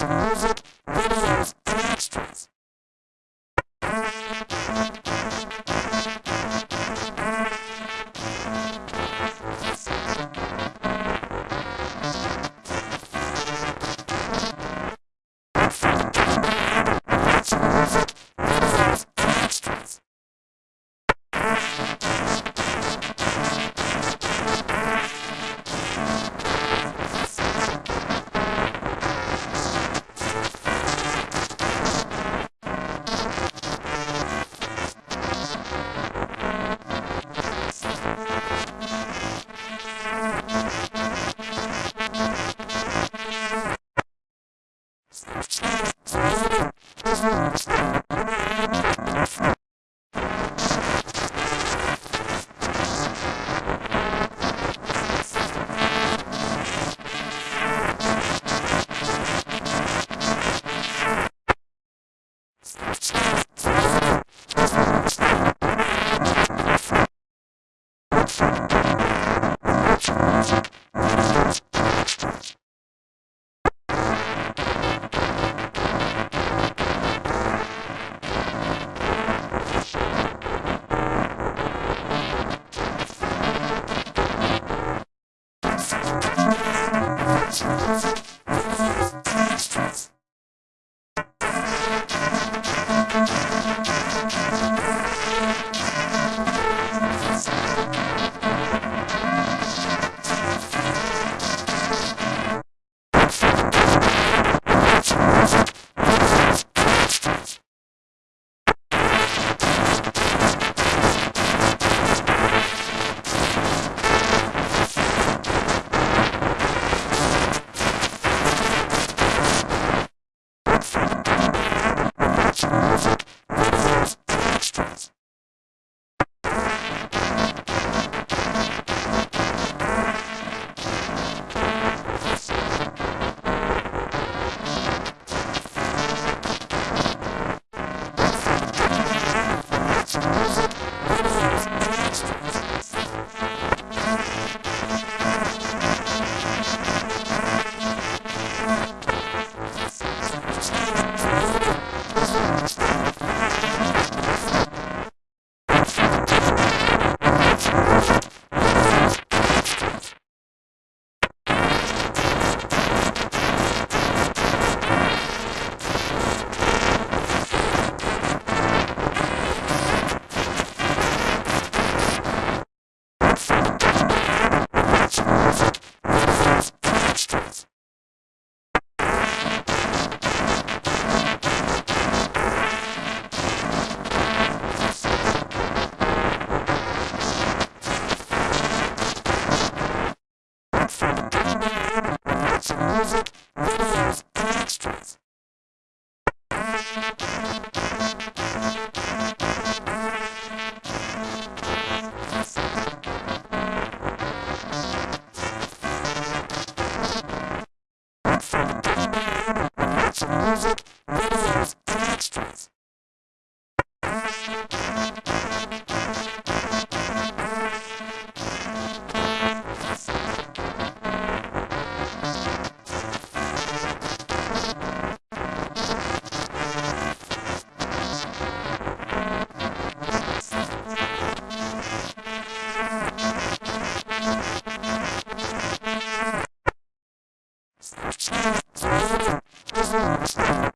music, videos, and extras. forever. Встречает теорию излишнего.